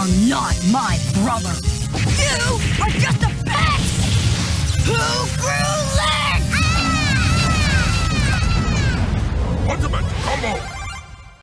are not my brother. You are just a pet who grew legs! Ultimate combo!